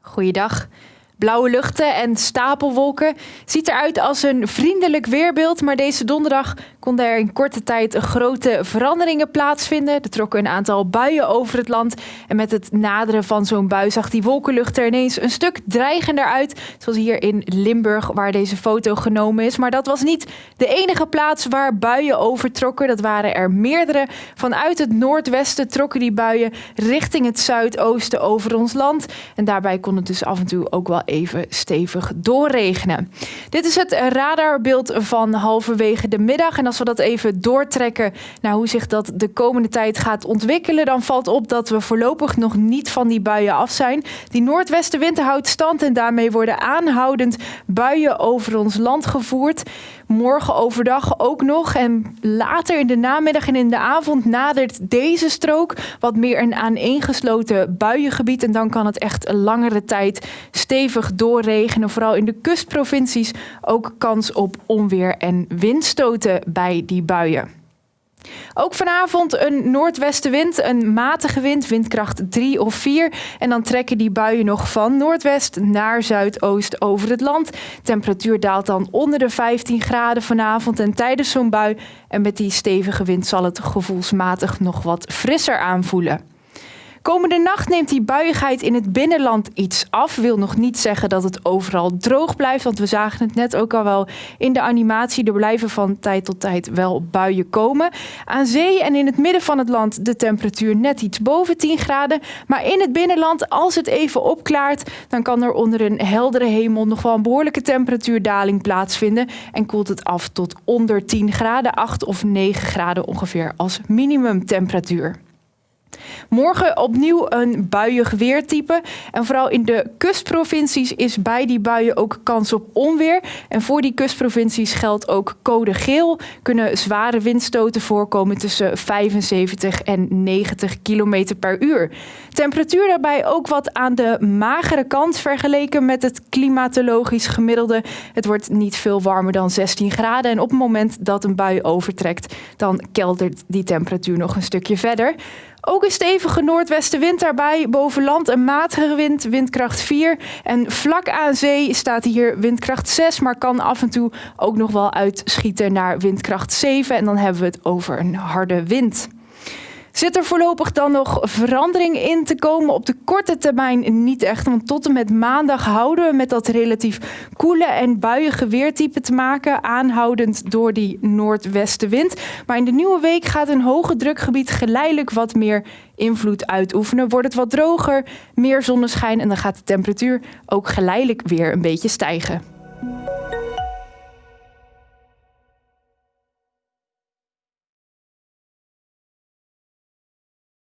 Goeiedag. Blauwe luchten en stapelwolken. Ziet eruit als een vriendelijk weerbeeld, maar deze donderdag konden er in korte tijd grote veranderingen plaatsvinden. Er trokken een aantal buien over het land. En met het naderen van zo'n bui zag die wolkenlucht er ineens een stuk dreigender uit. Zoals hier in Limburg, waar deze foto genomen is. Maar dat was niet de enige plaats waar buien overtrokken. Dat waren er meerdere. Vanuit het noordwesten trokken die buien richting het zuidoosten over ons land. En daarbij kon het dus af en toe ook wel even stevig doorregenen. Dit is het radarbeeld van halverwege de middag. En als we dat even doortrekken naar hoe zich dat de komende tijd gaat ontwikkelen, dan valt op dat we voorlopig nog niet van die buien af zijn. Die noordwestenwind houdt stand en daarmee worden aanhoudend buien over ons land gevoerd. Morgen overdag ook nog. En later in de namiddag en in de avond nadert deze strook wat meer een aaneengesloten buiengebied. En dan kan het echt langere tijd stevig doorregenen. Vooral in de kustprovincies ook kans op onweer en windstoten bij die buien. Ook vanavond een noordwestenwind, een matige wind, windkracht 3 of 4. En dan trekken die buien nog van noordwest naar zuidoost over het land. Temperatuur daalt dan onder de 15 graden vanavond en tijdens zo'n bui. En met die stevige wind zal het gevoelsmatig nog wat frisser aanvoelen. Komende nacht neemt die buiigheid in het binnenland iets af. Wil nog niet zeggen dat het overal droog blijft. Want we zagen het net ook al wel in de animatie. Er blijven van tijd tot tijd wel buien komen. Aan zee en in het midden van het land de temperatuur net iets boven 10 graden. Maar in het binnenland, als het even opklaart, dan kan er onder een heldere hemel nog wel een behoorlijke temperatuurdaling plaatsvinden. En koelt het af tot onder 10 graden, 8 of 9 graden ongeveer als minimumtemperatuur. Morgen opnieuw een buiig weertype. En vooral in de kustprovincies is bij die buien ook kans op onweer. En voor die kustprovincies geldt ook code geel. Kunnen zware windstoten voorkomen tussen 75 en 90 km per uur. Temperatuur daarbij ook wat aan de magere kant vergeleken met het klimatologisch gemiddelde. Het wordt niet veel warmer dan 16 graden. En op het moment dat een bui overtrekt, dan keldert die temperatuur nog een stukje verder. Ook een stevige noordwestenwind daarbij. Boven land een matige wind, windkracht 4. En vlak aan zee staat hier windkracht 6, maar kan af en toe ook nog wel uitschieten naar windkracht 7. En dan hebben we het over een harde wind. Zit er voorlopig dan nog verandering in te komen? Op de korte termijn niet echt, want tot en met maandag houden we met dat relatief koele en buiige weertype te maken, aanhoudend door die noordwestenwind. Maar in de nieuwe week gaat een hoge drukgebied geleidelijk wat meer invloed uitoefenen. Wordt het wat droger, meer zonneschijn en dan gaat de temperatuur ook geleidelijk weer een beetje stijgen.